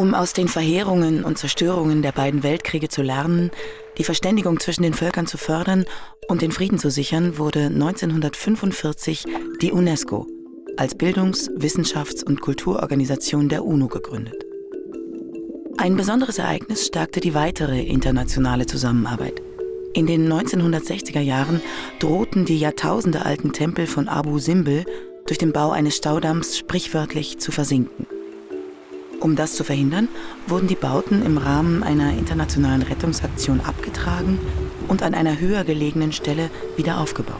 Um aus den Verheerungen und Zerstörungen der beiden Weltkriege zu lernen, die Verständigung zwischen den Völkern zu fördern und den Frieden zu sichern, wurde 1945 die UNESCO als Bildungs-, Wissenschafts- und Kulturorganisation der UNO gegründet. Ein besonderes Ereignis stärkte die weitere internationale Zusammenarbeit. In den 1960er Jahren drohten die jahrtausendealten Tempel von Abu Simbel durch den Bau eines Staudamms sprichwörtlich zu versinken. Um das zu verhindern, wurden die Bauten im Rahmen einer internationalen Rettungsaktion abgetragen und an einer höher gelegenen Stelle wieder aufgebaut.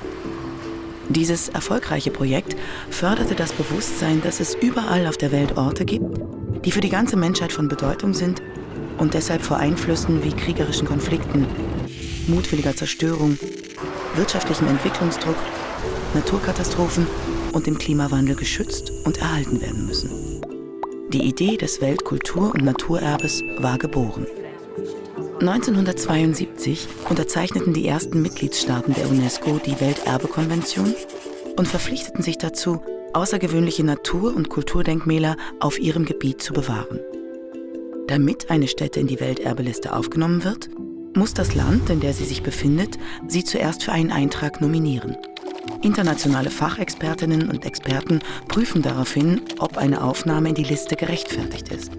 Dieses erfolgreiche Projekt förderte das Bewusstsein, dass es überall auf der Welt Orte gibt, die für die ganze Menschheit von Bedeutung sind und deshalb vor Einflüssen wie kriegerischen Konflikten, mutwilliger Zerstörung, wirtschaftlichem Entwicklungsdruck, Naturkatastrophen und dem Klimawandel geschützt und erhalten werden müssen. Die Idee des Weltkultur- und Naturerbes war geboren. 1972 unterzeichneten die ersten Mitgliedstaaten der UNESCO die Welterbekonvention und verpflichteten sich dazu, außergewöhnliche Natur- und Kulturdenkmäler auf ihrem Gebiet zu bewahren. Damit eine Stätte in die Welterbeliste aufgenommen wird, muss das Land, in der sie sich befindet, sie zuerst für einen Eintrag nominieren. Internationale Fachexpertinnen und Experten prüfen daraufhin, ob eine Aufnahme in die Liste gerechtfertigt ist.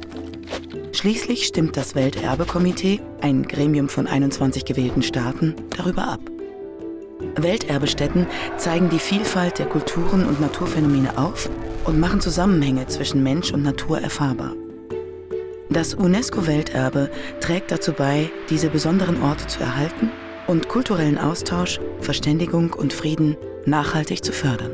Schließlich stimmt das Welterbekomitee, ein Gremium von 21 gewählten Staaten, darüber ab. Welterbestätten zeigen die Vielfalt der Kulturen und Naturphänomene auf und machen Zusammenhänge zwischen Mensch und Natur erfahrbar. Das UNESCO-Welterbe trägt dazu bei, diese besonderen Orte zu erhalten und kulturellen Austausch, Verständigung und Frieden nachhaltig zu fördern.